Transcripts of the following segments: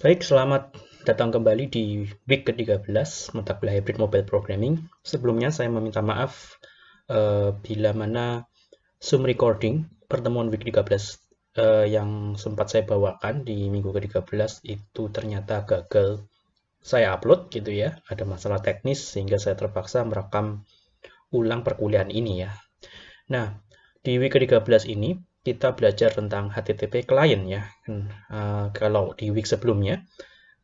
Baik, selamat datang kembali di week ke-13 mata kuliah hybrid mobile programming. Sebelumnya saya meminta maaf uh, bila mana Zoom recording pertemuan week 13 uh, eh, yang sempat saya bawakan di minggu ke-13 itu ternyata gagal saya upload gitu ya. Ada masalah teknis sehingga saya terpaksa merekam ulang perkuliahan ini ya. Nah, di week ke-13 ini kita belajar tentang HTTP client ya. Uh, kalau di week sebelumnya,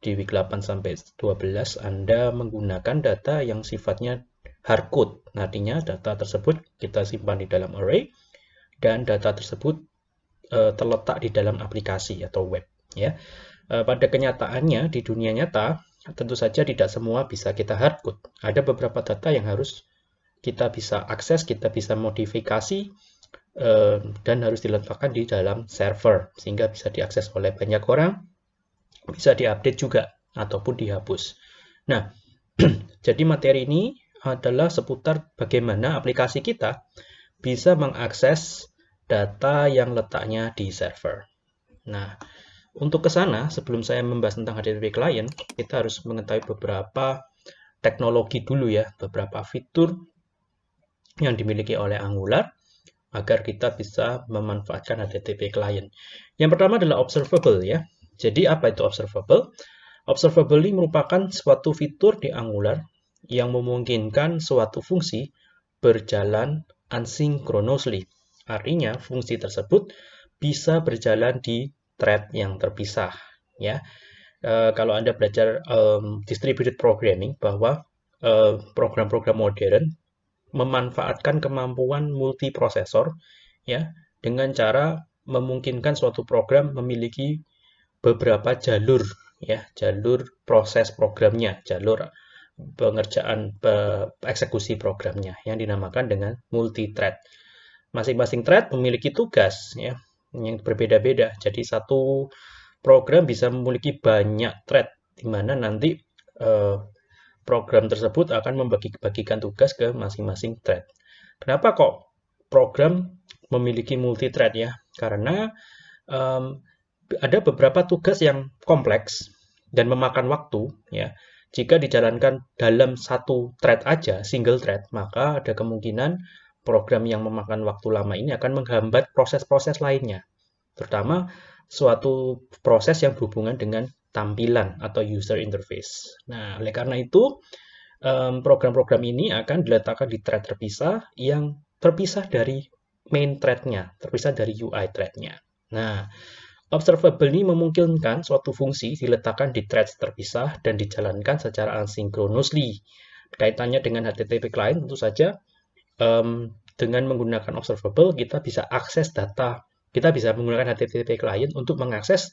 di week 8 sampai 12 Anda menggunakan data yang sifatnya hardcode. Artinya data tersebut kita simpan di dalam array dan data tersebut uh, terletak di dalam aplikasi atau web ya. Uh, pada kenyataannya di dunia nyata tentu saja tidak semua bisa kita hardcode. Ada beberapa data yang harus kita bisa akses, kita bisa modifikasi Eh, dan harus diletakkan di dalam server sehingga bisa diakses oleh banyak orang, bisa diupdate juga ataupun dihapus. Nah, jadi materi ini adalah seputar bagaimana aplikasi kita bisa mengakses data yang letaknya di server. Nah, untuk ke sana, sebelum saya membahas tentang HTTP client, kita harus mengetahui beberapa teknologi dulu ya, beberapa fitur yang dimiliki oleh Angular agar kita bisa memanfaatkan HTTP client. Yang pertama adalah observable ya. Jadi apa itu observable? Observable ini merupakan suatu fitur di Angular yang memungkinkan suatu fungsi berjalan asynchronously. Artinya fungsi tersebut bisa berjalan di thread yang terpisah ya. E, kalau Anda belajar um, distributed programming bahwa eh, program-program uh, modern memanfaatkan kemampuan multiprosesor ya dengan cara memungkinkan suatu program memiliki beberapa jalur ya jalur proses programnya jalur pengerjaan eksekusi programnya yang dinamakan dengan multi thread masing-masing thread memiliki tugas ya yang berbeda-beda. Jadi satu program bisa memiliki banyak thread di mana nanti eh, program tersebut akan membagi-bagikan tugas ke masing-masing thread. Kenapa kok program memiliki multi-thread ya? Karena um, ada beberapa tugas yang kompleks dan memakan waktu ya. Jika dijalankan dalam satu thread aja, single thread, maka ada kemungkinan program yang memakan waktu lama ini akan menghambat proses-proses lainnya. Terutama suatu proses yang berhubungan dengan tampilan atau user interface. Nah, oleh karena itu, program-program ini akan diletakkan di thread terpisah yang terpisah dari main thread-nya, terpisah dari UI thread-nya. Nah, observable ini memungkinkan suatu fungsi diletakkan di thread terpisah dan dijalankan secara asynchronously. Kaitannya dengan HTTP client tentu saja um, dengan menggunakan observable kita bisa akses data. Kita bisa menggunakan HTTP client untuk mengakses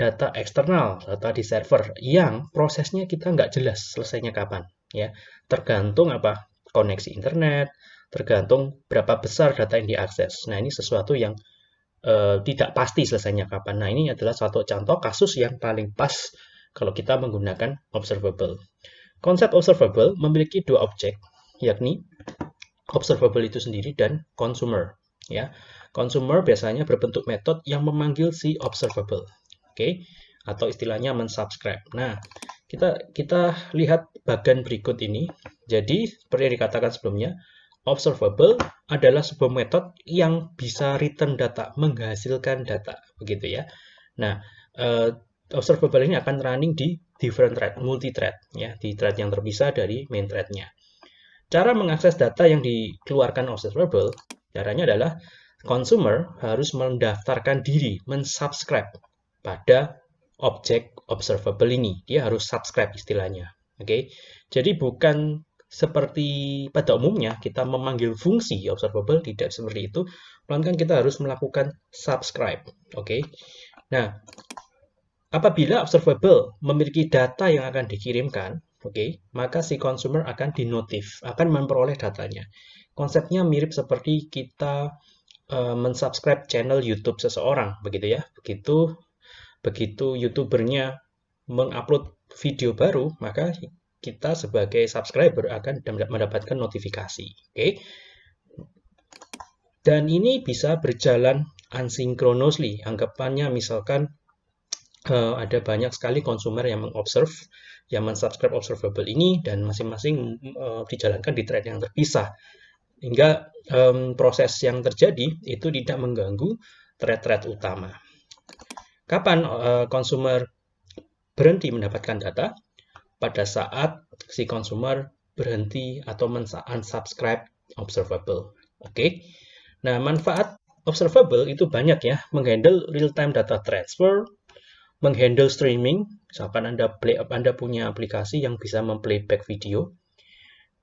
data eksternal, data di server yang prosesnya kita nggak jelas selesainya kapan. ya Tergantung apa koneksi internet, tergantung berapa besar data yang diakses. Nah ini sesuatu yang uh, tidak pasti selesainya kapan. Nah ini adalah suatu contoh kasus yang paling pas kalau kita menggunakan observable. Konsep observable memiliki dua objek, yakni observable itu sendiri dan consumer. Ya, consumer biasanya berbentuk metode yang memanggil si observable okay? atau istilahnya mensubscribe. Nah, kita kita lihat bagian berikut ini. Jadi, seperti yang dikatakan sebelumnya, observable adalah sebuah metode yang bisa return data, menghasilkan data, begitu ya. Nah, uh, observable ini akan running di different thread, multi-thread, ya, di thread yang terpisah dari main thread-nya. Cara mengakses data yang dikeluarkan observable, caranya adalah consumer harus mendaftarkan diri, mensubscribe pada objek observable ini. Dia harus subscribe istilahnya. Oke. Okay? Jadi bukan seperti pada umumnya kita memanggil fungsi observable tidak seperti itu, melainkan kita harus melakukan subscribe. Oke. Okay? Nah, apabila observable memiliki data yang akan dikirimkan, oke, okay, maka si consumer akan dinotif, akan memperoleh datanya. Konsepnya mirip seperti kita uh, mensubscribe channel YouTube seseorang, begitu ya. Begitu begitu youtubernya mengupload video baru, maka kita sebagai subscriber akan mendapatkan notifikasi. Oke. Dan ini bisa berjalan asynchronously. Anggapannya misalkan uh, ada banyak sekali konsumer yang mengobserve, yang mensubscribe observable ini, dan masing-masing uh, dijalankan di thread yang terpisah. Hingga proses yang terjadi itu tidak mengganggu thread-thread utama. Kapan uh, konsumer berhenti mendapatkan data? Pada saat si konsumer berhenti atau unsubscribe observable. Oke. Okay? Nah, manfaat observable itu banyak ya, menghandle real-time data transfer, menghandle streaming, misalkan Anda play Anda punya aplikasi yang bisa memplayback video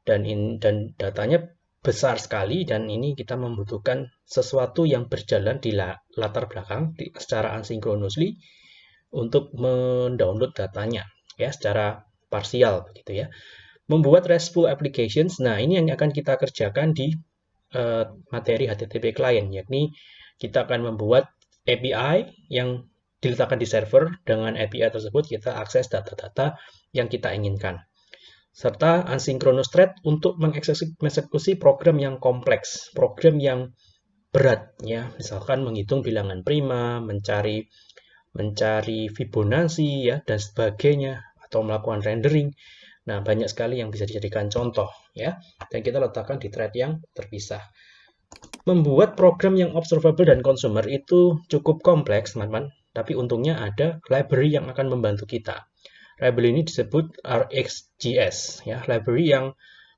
dan in, dan datanya besar sekali dan ini kita membutuhkan sesuatu yang berjalan di latar belakang di, secara asynchronously untuk mendownload datanya ya secara parsial begitu ya. Membuat RESTful applications. Nah, ini yang akan kita kerjakan di uh, materi HTTP client yakni kita akan membuat API yang diletakkan di server, dengan API tersebut kita akses data-data yang kita inginkan. Serta asynchronous thread untuk mengeksekusi program yang kompleks, program yang berat ya, misalkan menghitung bilangan prima, mencari mencari Fibonacci ya dan sebagainya atau melakukan rendering. Nah, banyak sekali yang bisa dijadikan contoh ya. Dan kita letakkan di thread yang terpisah. Membuat program yang observable dan consumer itu cukup kompleks, teman-teman. Tapi untungnya ada library yang akan membantu kita. Library ini disebut RxJS, ya, library yang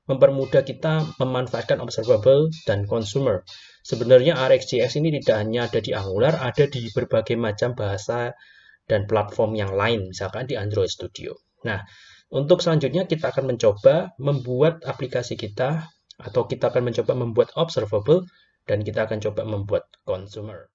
mempermudah kita memanfaatkan observable dan consumer. Sebenarnya RxJS ini tidak hanya ada di Angular, ada di berbagai macam bahasa dan platform yang lain, misalkan di Android Studio. Nah, untuk selanjutnya kita akan mencoba membuat aplikasi kita atau kita akan mencoba membuat observable dan kita akan coba membuat consumer.